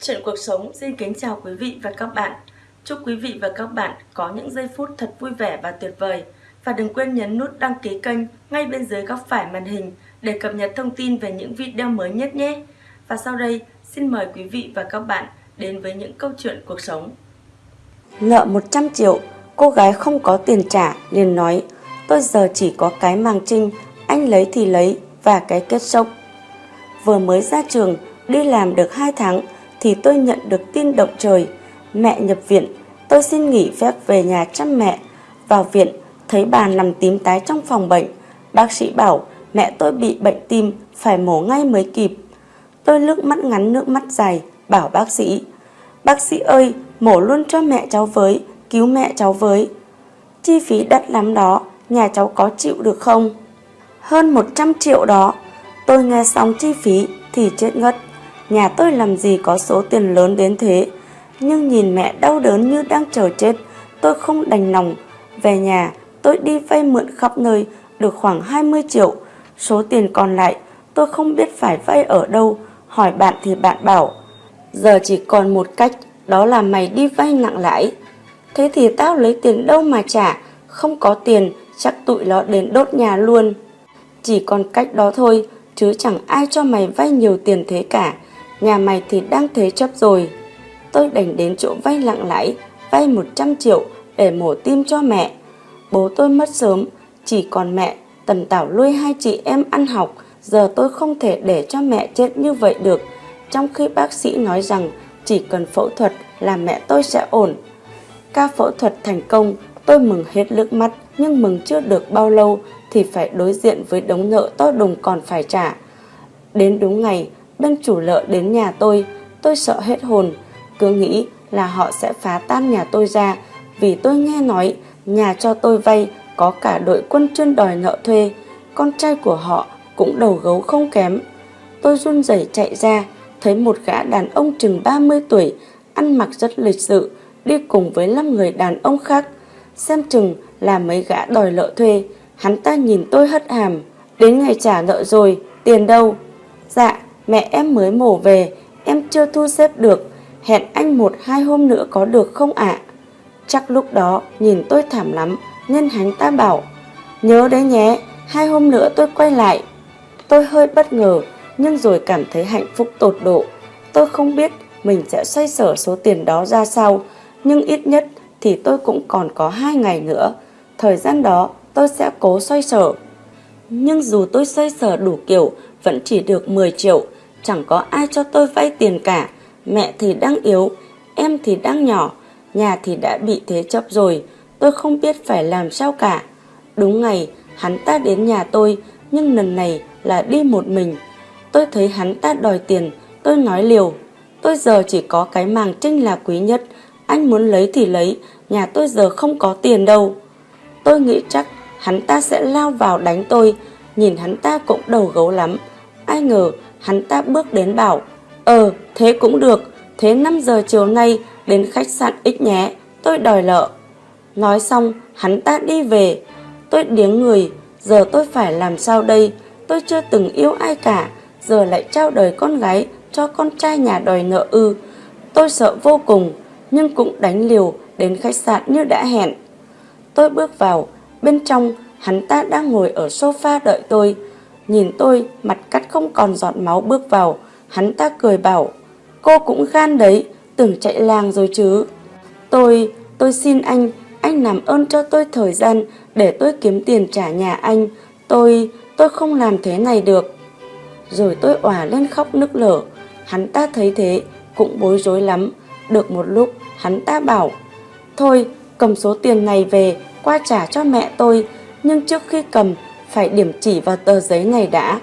Chuyện cuộc sống xin kính chào quý vị và các bạn. Chúc quý vị và các bạn có những giây phút thật vui vẻ và tuyệt vời. Và đừng quên nhấn nút đăng ký kênh ngay bên dưới góc phải màn hình để cập nhật thông tin về những video mới nhất nhé. Và sau đây, xin mời quý vị và các bạn đến với những câu chuyện cuộc sống. Nợ 100 triệu, cô gái không có tiền trả liền nói Tôi giờ chỉ có cái màng trinh, anh lấy thì lấy và cái kết sốc. Vừa mới ra trường, đi làm được 2 tháng thì tôi nhận được tin động trời. Mẹ nhập viện, tôi xin nghỉ phép về nhà chăm mẹ. Vào viện, thấy bà nằm tím tái trong phòng bệnh. Bác sĩ bảo mẹ tôi bị bệnh tim, phải mổ ngay mới kịp. Tôi nước mắt ngắn nước mắt dài, bảo bác sĩ. Bác sĩ ơi, mổ luôn cho mẹ cháu với, cứu mẹ cháu với. Chi phí đắt lắm đó, nhà cháu có chịu được không? Hơn 100 triệu đó. Tôi nghe xong chi phí thì chết ngất. Nhà tôi làm gì có số tiền lớn đến thế. Nhưng nhìn mẹ đau đớn như đang chờ chết, tôi không đành lòng. Về nhà, tôi đi vay mượn khắp nơi, được khoảng 20 triệu. Số tiền còn lại, tôi không biết phải vay ở đâu. Hỏi bạn thì bạn bảo, giờ chỉ còn một cách, đó là mày đi vay nặng lãi. Thế thì tao lấy tiền đâu mà trả, không có tiền, chắc tụi nó đến đốt nhà luôn. Chỉ còn cách đó thôi, chứ chẳng ai cho mày vay nhiều tiền thế cả. Nhà mày thì đang thế chấp rồi. Tôi đành đến chỗ vay lặng lãi, vay 100 triệu để mổ tim cho mẹ. Bố tôi mất sớm, chỉ còn mẹ, tần tảo nuôi hai chị em ăn học. Giờ tôi không thể để cho mẹ chết như vậy được. Trong khi bác sĩ nói rằng chỉ cần phẫu thuật là mẹ tôi sẽ ổn. Ca phẫu thuật thành công, tôi mừng hết nước mắt, nhưng mừng chưa được bao lâu thì phải đối diện với đống nợ to đùng còn phải trả. Đến đúng ngày, bên chủ nợ đến nhà tôi, tôi sợ hết hồn, cứ nghĩ là họ sẽ phá tan nhà tôi ra vì tôi nghe nói nhà cho tôi vay có cả đội quân chuyên đòi nợ thuê, con trai của họ cũng đầu gấu không kém. Tôi run rẩy chạy ra, thấy một gã đàn ông chừng 30 tuổi, ăn mặc rất lịch sự, đi cùng với 5 người đàn ông khác. Xem chừng là mấy gã đòi nợ thuê, hắn ta nhìn tôi hất hàm. Đến ngày trả nợ rồi, tiền đâu? Dạ, mẹ em mới mổ về, em chưa thu xếp được, hẹn anh một hai hôm nữa có được không ạ? Chắc lúc đó nhìn tôi thảm lắm, nên hắn ta bảo, nhớ đấy nhé, hai hôm nữa tôi quay lại. Tôi hơi bất ngờ, nhưng rồi cảm thấy hạnh phúc tột độ. Tôi không biết mình sẽ xoay sở số tiền đó ra sao, nhưng ít nhất thì tôi cũng còn có hai ngày nữa. Thời gian đó tôi sẽ cố xoay sở. Nhưng dù tôi xoay sở đủ kiểu, vẫn chỉ được 10 triệu, chẳng có ai cho tôi vay tiền cả. Mẹ thì đang yếu, em thì đang nhỏ, nhà thì đã bị thế chấp rồi, tôi không biết phải làm sao cả. Đúng ngày, hắn ta đến nhà tôi, nhưng lần này là đi một mình. Tôi thấy hắn ta đòi tiền, tôi nói liều. Tôi giờ chỉ có cái màng trinh là quý nhất, anh muốn lấy thì lấy, nhà tôi giờ không có tiền đâu. Tôi nghĩ chắc hắn ta sẽ lao vào đánh tôi, nhìn hắn ta cũng đầu gấu lắm. Ai ngờ hắn ta bước đến bảo, ờ thế cũng được, thế 5 giờ chiều nay đến khách sạn X nhé, tôi đòi nợ. Nói xong, hắn ta đi về. Tôi điếng người, giờ tôi phải làm sao đây? Tôi chưa từng yêu ai cả, giờ lại trao đời con gái cho con trai nhà đòi nợ ư. Tôi sợ vô cùng, nhưng cũng đánh liều đến khách sạn như đã hẹn. Tôi bước vào, bên trong hắn ta đang ngồi ở sofa đợi tôi. Nhìn tôi, mặt cắt không còn giọt máu bước vào, hắn ta cười bảo, cô cũng gan đấy, tưởng chạy làng rồi chứ. Tôi, tôi xin anh, anh làm ơn cho tôi thời gian để tôi kiếm tiền trả nhà anh. Tôi, tôi không làm thế này được. Rồi tôi òa lên khóc nức lở. Hắn ta thấy thế, cũng bối rối lắm. Được một lúc, hắn ta bảo, Thôi, cầm số tiền này về, qua trả cho mẹ tôi. Nhưng trước khi cầm, phải điểm chỉ vào tờ giấy này đã.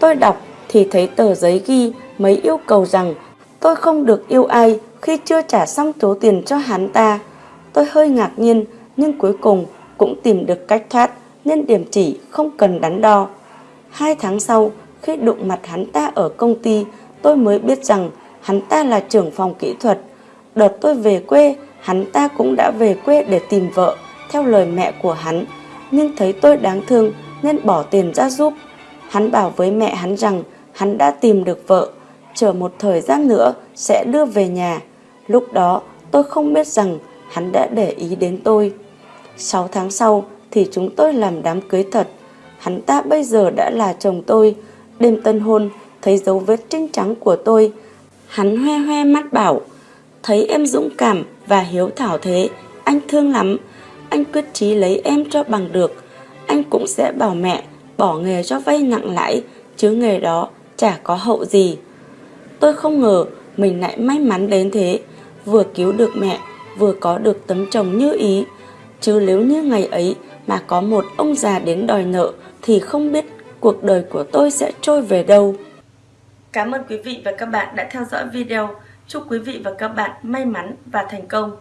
Tôi đọc thì thấy tờ giấy ghi mấy yêu cầu rằng tôi không được yêu ai khi chưa trả xong số tiền cho hắn ta. Tôi hơi ngạc nhiên nhưng cuối cùng cũng tìm được cách thoát nên điểm chỉ không cần đắn đo. Hai tháng sau, khi đụng mặt hắn ta ở công ty, tôi mới biết rằng hắn ta là trưởng phòng kỹ thuật. Đợt tôi về quê, hắn ta cũng đã về quê để tìm vợ, theo lời mẹ của hắn. Nhưng thấy tôi đáng thương nên bỏ tiền ra giúp. Hắn bảo với mẹ hắn rằng hắn đã tìm được vợ. chờ một thời gian nữa sẽ đưa về nhà. Lúc đó tôi không biết rằng hắn đã để ý đến tôi. 6 tháng sau thì chúng tôi làm đám cưới thật. Hắn ta bây giờ đã là chồng tôi. Đêm tân hôn, thấy dấu vết trinh trắng của tôi. Hắn hoe hoe mắt bảo, thấy em dũng cảm và hiếu thảo thế, anh thương lắm. Anh quyết chí lấy em cho bằng được. Anh cũng sẽ bảo mẹ bỏ nghề cho vay nặng lãi, chứ nghề đó chả có hậu gì. Tôi không ngờ mình lại may mắn đến thế, vừa cứu được mẹ, vừa có được tấm chồng như ý. Chứ nếu như ngày ấy mà có một ông già đến đòi nợ thì không biết cuộc đời của tôi sẽ trôi về đâu. Cảm ơn quý vị và các bạn đã theo dõi video. Chúc quý vị và các bạn may mắn và thành công.